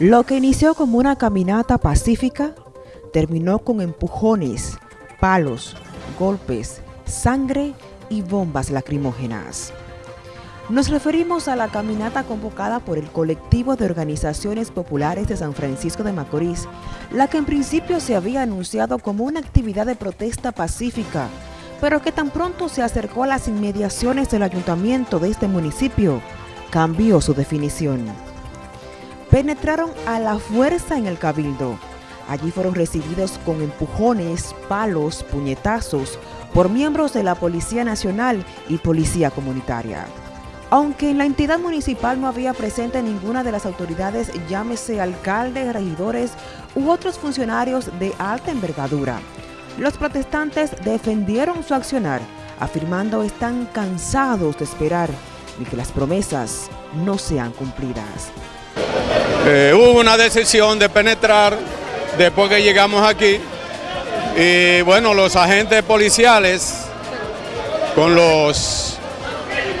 Lo que inició como una caminata pacífica terminó con empujones, palos, golpes, sangre y bombas lacrimógenas. Nos referimos a la caminata convocada por el colectivo de organizaciones populares de San Francisco de Macorís, la que en principio se había anunciado como una actividad de protesta pacífica, pero que tan pronto se acercó a las inmediaciones del ayuntamiento de este municipio, cambió su definición penetraron a la fuerza en el cabildo. Allí fueron recibidos con empujones, palos, puñetazos por miembros de la Policía Nacional y Policía Comunitaria. Aunque en la entidad municipal no había presente ninguna de las autoridades, llámese alcaldes, regidores u otros funcionarios de alta envergadura, los protestantes defendieron su accionar, afirmando están cansados de esperar y que las promesas no sean cumplidas. Eh, hubo una decisión de penetrar después que llegamos aquí y bueno, los agentes policiales con los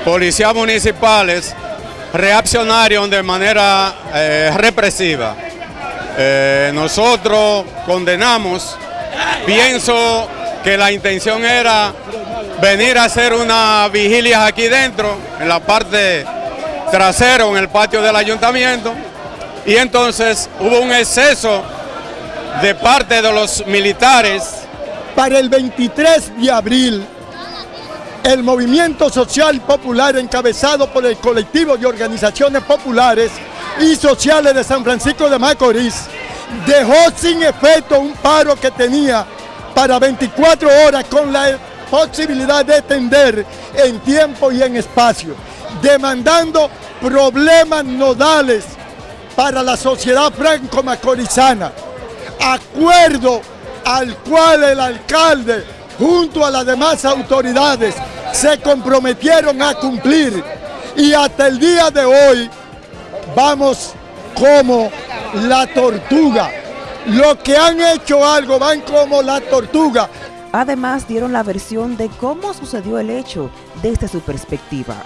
policías municipales reaccionaron de manera eh, represiva. Eh, nosotros condenamos, pienso que la intención era venir a hacer una vigilia aquí dentro, en la parte trasera, en el patio del ayuntamiento, y entonces hubo un exceso de parte de los militares. Para el 23 de abril, el movimiento social popular encabezado por el colectivo de organizaciones populares y sociales de San Francisco de Macorís dejó sin efecto un paro que tenía para 24 horas con la posibilidad de extender en tiempo y en espacio, demandando problemas nodales para la sociedad franco-macorizana, acuerdo al cual el alcalde junto a las demás autoridades se comprometieron a cumplir y hasta el día de hoy vamos como la tortuga. Los que han hecho algo van como la tortuga. Además dieron la versión de cómo sucedió el hecho desde su perspectiva.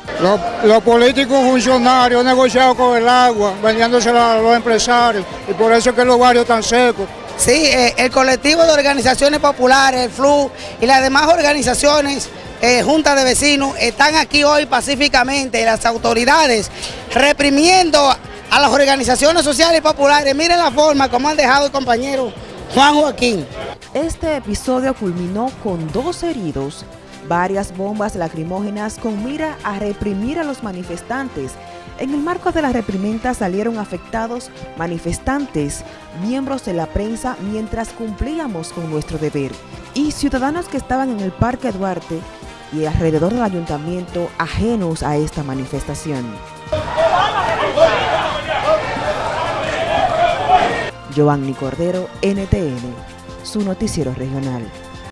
Los, políticos funcionarios han negociado con el agua, vendiéndose a los empresarios, y por eso es que los barrios están secos. Sí, eh, el colectivo de organizaciones populares, el FLU y las demás organizaciones, eh, juntas de vecinos, están aquí hoy pacíficamente, las autoridades reprimiendo a las organizaciones sociales y populares. Miren la forma como han dejado el compañero Juan Joaquín. Este episodio culminó con dos heridos, varias bombas lacrimógenas con mira a reprimir a los manifestantes. En el marco de la reprimenda salieron afectados manifestantes, miembros de la prensa mientras cumplíamos con nuestro deber y ciudadanos que estaban en el Parque Duarte y alrededor del ayuntamiento ajenos a esta manifestación. Giovanni Cordero, NTN su noticiero regional.